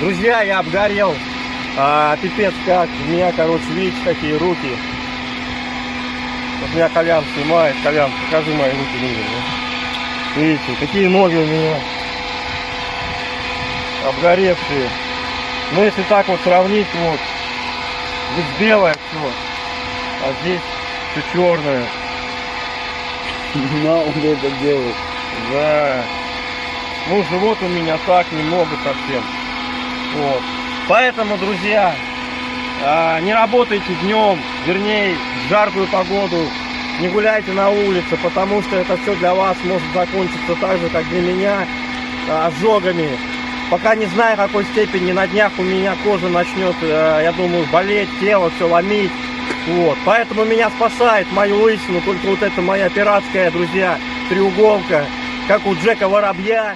Друзья, я обгорел. А, пипец как. У меня, короче, видите, какие руки. Вот меня Колян снимает. Колян, покажи мои руки людям. да. Видите, какие ноги у меня. Обгоревшие. Ну, если так вот сравнить, вот. Здесь белое все. А здесь все черное. На, он это делает. Да. Ну, живот у меня так немного совсем. Вот. Поэтому, друзья, а, не работайте днем, вернее, в жаркую погоду, не гуляйте на улице, потому что это все для вас может закончиться так же, как для меня, а, ожогами. Пока не знаю, какой степени на днях у меня кожа начнет, э, я думаю, болеть, тело все ломить. Вот. Поэтому меня спасает мою лысину, только вот это моя пиратская, друзья, треуголка, как у Джека Воробья.